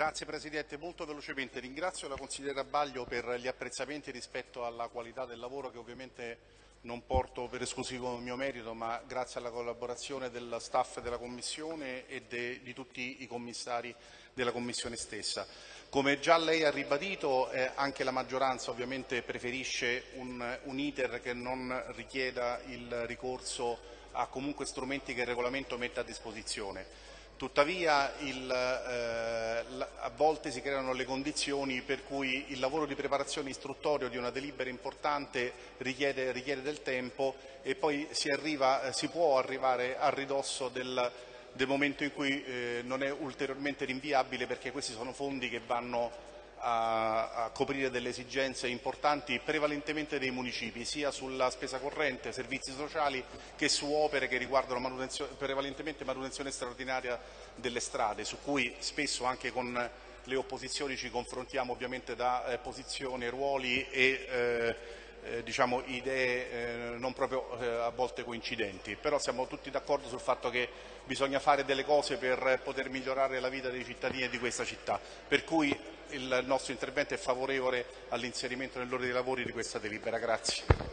Grazie Presidente, molto velocemente ringrazio la consigliera Baglio per gli apprezzamenti rispetto alla qualità del lavoro che ovviamente non porto per esclusivo mio merito ma grazie alla collaborazione del staff della Commissione e de, di tutti i commissari della Commissione stessa. Come già lei ha ribadito eh, anche la maggioranza ovviamente preferisce un, un iter che non richieda il ricorso a comunque strumenti che il regolamento mette a disposizione. Tuttavia il, eh, a volte si creano le condizioni per cui il lavoro di preparazione istruttorio di una delibera importante richiede, richiede del tempo e poi si, arriva, si, può arrivare a ridosso del, del momento in cui eh, non è ulteriormente rinviabile perché questi sono fondi che vanno a, a, coprire delle esigenze importanti prevalentemente dei municipi, sia sulla spesa corrente, servizi sociali, che su opere che riguardano manutenzione, prevalentemente manutenzione straordinaria delle strade, su cui spesso anche con le opposizioni ci confrontiamo ovviamente da eh, posizioni, ruoli e eh, eh, diciamo, idee eh, non proprio eh, a volte coincidenti, però siamo tutti d'accordo sul fatto che bisogna fare delle cose per poter migliorare la vita dei cittadini di questa città, per cui il nostro intervento è favorevole all'inserimento nell'ordine dei lavori di questa delibera. Grazie.